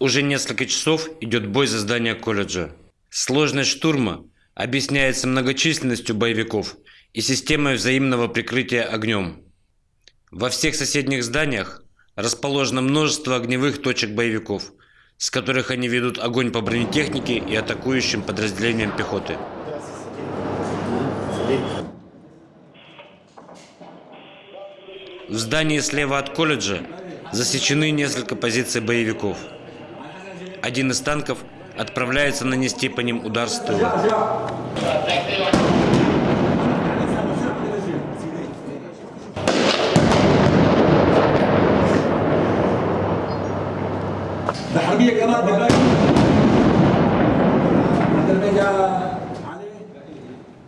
Уже несколько часов идет бой за здание колледжа. Сложность штурма объясняется многочисленностью боевиков и системой взаимного прикрытия огнем. Во всех соседних зданиях расположено множество огневых точек боевиков, с которых они ведут огонь по бронетехнике и атакующим подразделениям пехоты. В здании слева от колледжа засечены несколько позиций боевиков. Один из танков отправляется нанести по ним удар с тыла.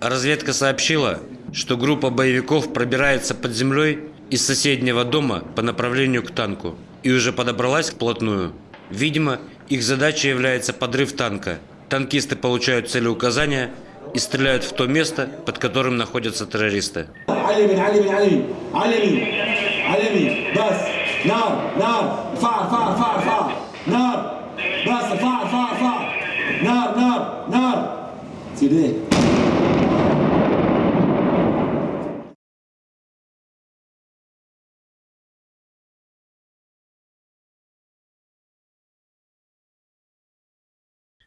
Разведка сообщила, что группа боевиков пробирается под землей из соседнего дома по направлению к танку и уже подобралась вплотную. Видимо, их задачей является подрыв танка. Танкисты получают целеуказания и стреляют в то место, под которым находятся террористы.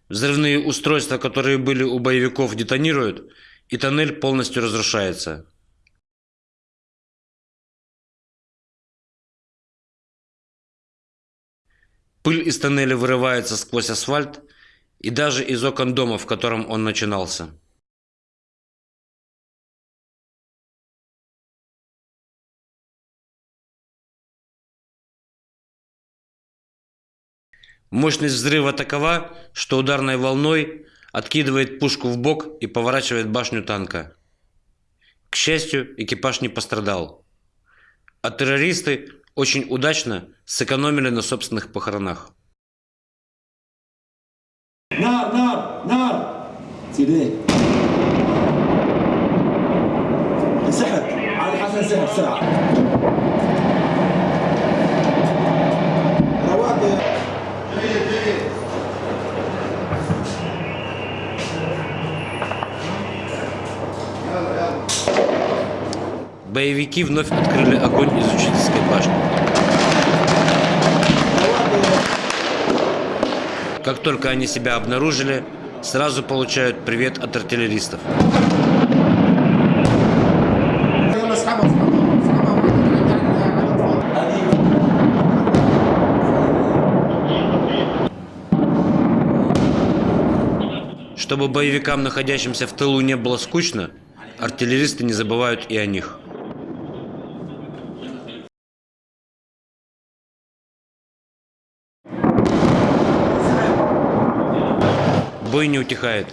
Взрывные устройства, которые были у боевиков, детонируют, и тоннель полностью разрушается. Пыль из тоннеля вырывается сквозь асфальт и даже из окон дома, в котором он начинался. Мощность взрыва такова, что ударной волной откидывает пушку в бок и поворачивает башню танка. К счастью, экипаж не пострадал. А террористы очень удачно сэкономили на собственных похоронах. Нар, нар, нар! سيدي انسحب علي حسن انسحب بسرعه Боевики вновь открыли огонь из учительской башни. Как только они себя обнаружили, сразу получают привет от артиллеристов. Чтобы боевикам, находящимся в тылу, не было скучно, артиллеристы не забывают и о них. Бой не утихает.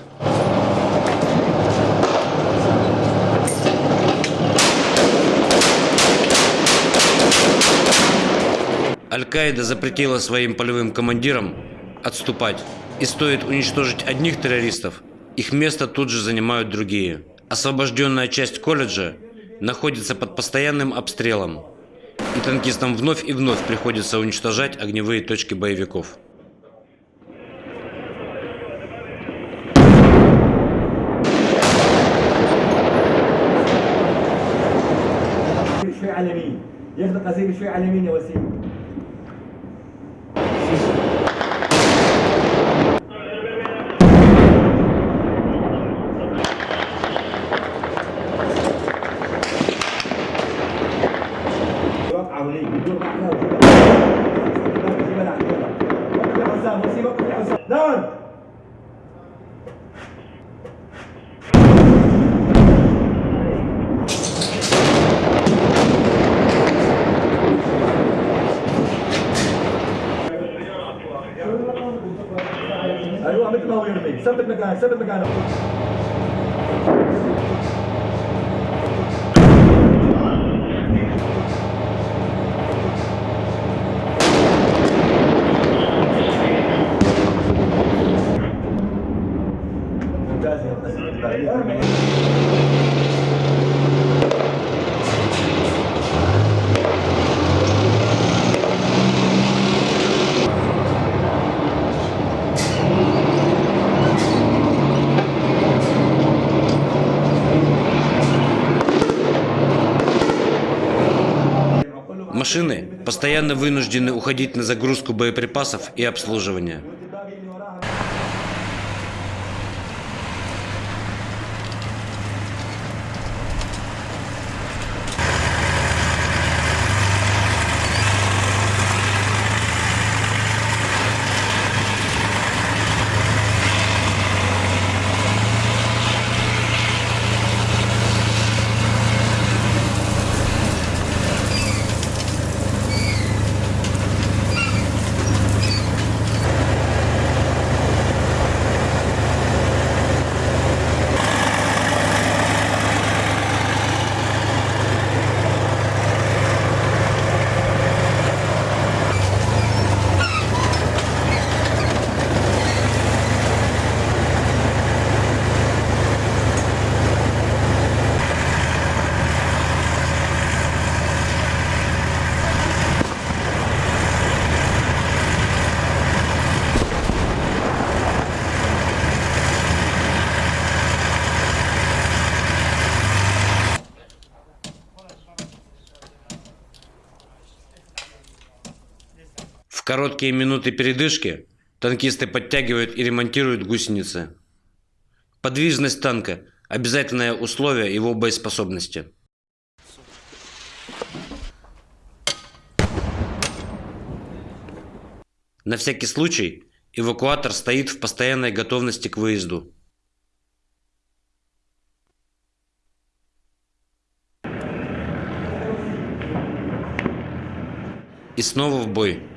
Аль-Каида запретила своим полевым командирам отступать. И стоит уничтожить одних террористов, их место тут же занимают другие. Освобожденная часть колледжа находится под постоянным обстрелом, и танкистам вновь и вновь приходится уничтожать огневые точки боевиков. ياخد قزيمه شوية على اليمين يا وسيم Step in the guy, step in the. Машины постоянно вынуждены уходить на загрузку боеприпасов и обслуживание. В короткие минуты передышки танкисты подтягивают и ремонтируют гусеницы. Подвижность танка – обязательное условие его боеспособности. На всякий случай эвакуатор стоит в постоянной готовности к выезду. И снова в бой.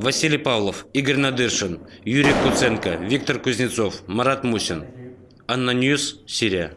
Василий Павлов, Игорь Надыршин, Юрий Куценко, Виктор Кузнецов, Марат Мусин. Анна Ньюс, Сирия.